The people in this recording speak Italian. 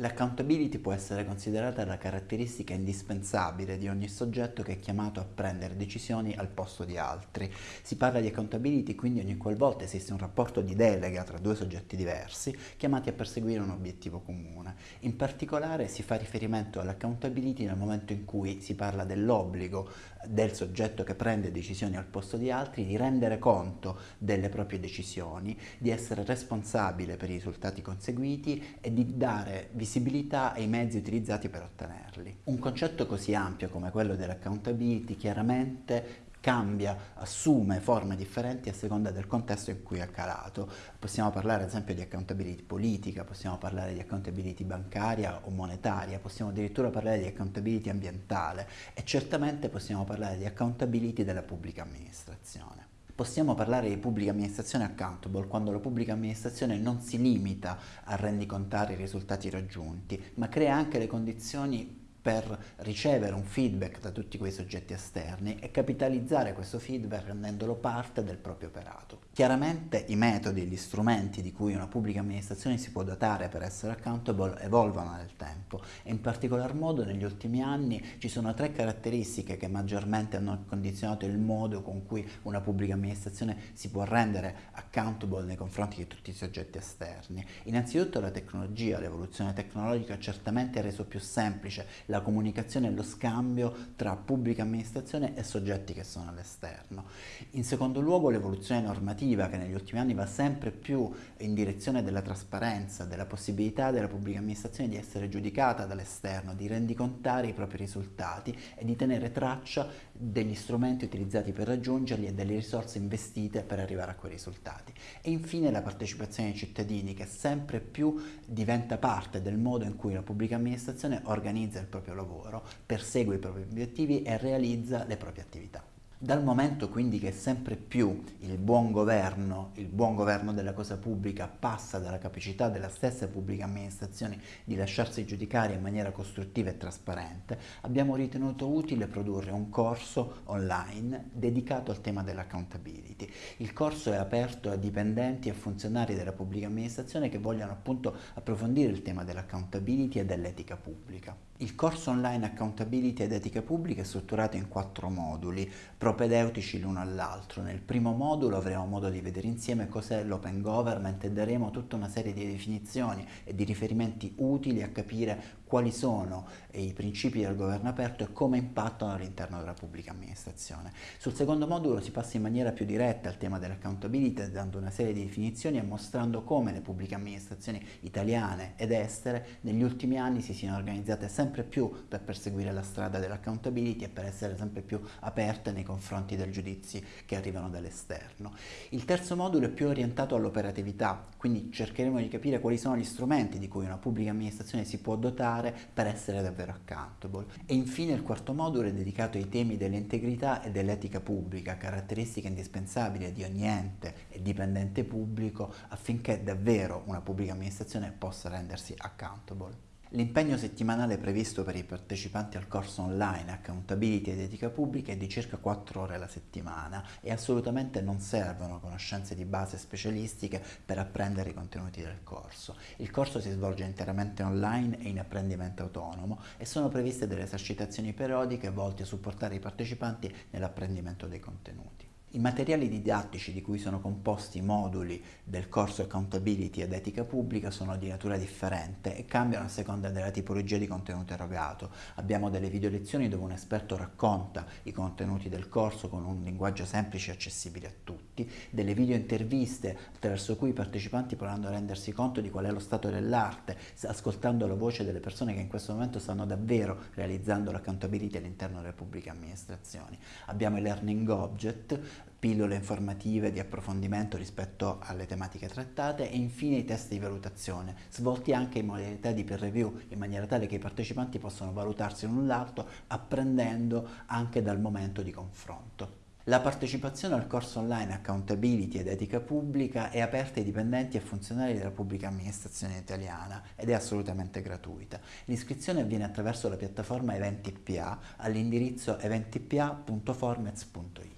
L'accountability può essere considerata la caratteristica indispensabile di ogni soggetto che è chiamato a prendere decisioni al posto di altri. Si parla di accountability quindi ogni qualvolta esiste un rapporto di delega tra due soggetti diversi chiamati a perseguire un obiettivo comune. In particolare si fa riferimento all'accountability nel momento in cui si parla dell'obbligo del soggetto che prende decisioni al posto di altri di rendere conto delle proprie decisioni, di essere responsabile per i risultati conseguiti e di dare visibilità visibilità e i mezzi utilizzati per ottenerli. Un concetto così ampio come quello dell'accountability chiaramente cambia, assume forme differenti a seconda del contesto in cui è calato. Possiamo parlare ad esempio di accountability politica, possiamo parlare di accountability bancaria o monetaria, possiamo addirittura parlare di accountability ambientale e certamente possiamo parlare di accountability della pubblica amministrazione possiamo parlare di pubblica amministrazione accountable quando la pubblica amministrazione non si limita a rendicontare i risultati raggiunti, ma crea anche le condizioni per ricevere un feedback da tutti quei soggetti esterni e capitalizzare questo feedback rendendolo parte del proprio operato. Chiaramente i metodi e gli strumenti di cui una pubblica amministrazione si può dotare per essere accountable evolvono nel tempo e in particolar modo negli ultimi anni ci sono tre caratteristiche che maggiormente hanno condizionato il modo con cui una pubblica amministrazione si può rendere accountable nei confronti di tutti i soggetti esterni. Innanzitutto la tecnologia, l'evoluzione tecnologica ha certamente reso più semplice la comunicazione e lo scambio tra pubblica amministrazione e soggetti che sono all'esterno. In secondo luogo l'evoluzione normativa che negli ultimi anni va sempre più in direzione della trasparenza, della possibilità della pubblica amministrazione di essere giudicata dall'esterno, di rendicontare i propri risultati e di tenere traccia degli strumenti utilizzati per raggiungerli e delle risorse investite per arrivare a quei risultati. E infine la partecipazione dei cittadini che sempre più diventa parte del modo in cui la pubblica amministrazione organizza il proprio lavoro, persegue i propri obiettivi e realizza le proprie attività. Dal momento quindi che sempre più il buon governo, il buon governo della cosa pubblica passa dalla capacità della stessa pubblica amministrazione di lasciarsi giudicare in maniera costruttiva e trasparente, abbiamo ritenuto utile produrre un corso online dedicato al tema dell'accountability. Il corso è aperto a dipendenti e funzionari della pubblica amministrazione che vogliono appunto approfondire il tema dell'accountability e dell'etica pubblica. Il corso online Accountability ed Etica Pubblica è strutturato in quattro moduli, propedeutici l'uno all'altro. Nel primo modulo avremo modo di vedere insieme cos'è l'open government e daremo tutta una serie di definizioni e di riferimenti utili a capire quali sono i principi del governo aperto e come impattano all'interno della pubblica amministrazione. Sul secondo modulo si passa in maniera più diretta al tema dell'accountability dando una serie di definizioni e mostrando come le pubbliche amministrazioni italiane ed estere negli ultimi anni si siano organizzate sempre più per perseguire la strada dell'accountability e per essere sempre più aperte nei confronti dei giudizi che arrivano dall'esterno. Il terzo modulo è più orientato all'operatività, quindi cercheremo di capire quali sono gli strumenti di cui una pubblica amministrazione si può dotare fare per essere davvero accountable. E infine il quarto modulo è dedicato ai temi dell'integrità e dell'etica pubblica, caratteristiche indispensabili di ogni ente e dipendente pubblico affinché davvero una pubblica amministrazione possa rendersi accountable. L'impegno settimanale previsto per i partecipanti al corso online Accountability ed Etica Pubblica è di circa 4 ore alla settimana e assolutamente non servono conoscenze di base specialistiche per apprendere i contenuti del corso. Il corso si svolge interamente online e in apprendimento autonomo e sono previste delle esercitazioni periodiche volte a supportare i partecipanti nell'apprendimento dei contenuti. I materiali didattici di cui sono composti i moduli del corso Accountability ed Etica Pubblica sono di natura differente e cambiano a seconda della tipologia di contenuto erogato. Abbiamo delle video lezioni dove un esperto racconta i contenuti del corso con un linguaggio semplice e accessibile a tutti, delle video interviste attraverso cui i partecipanti potranno rendersi conto di qual è lo stato dell'arte, ascoltando la voce delle persone che in questo momento stanno davvero realizzando l'accountability all'interno delle pubbliche amministrazioni. Abbiamo i learning object pillole informative di approfondimento rispetto alle tematiche trattate e infine i test di valutazione, svolti anche in modalità di peer review, in maniera tale che i partecipanti possano valutarsi l'un l'altro apprendendo anche dal momento di confronto. La partecipazione al corso online Accountability ed Etica Pubblica è aperta ai dipendenti e funzionari della pubblica amministrazione italiana ed è assolutamente gratuita. L'iscrizione avviene attraverso la piattaforma Eventi PA all'indirizzo eventipA.formez.it.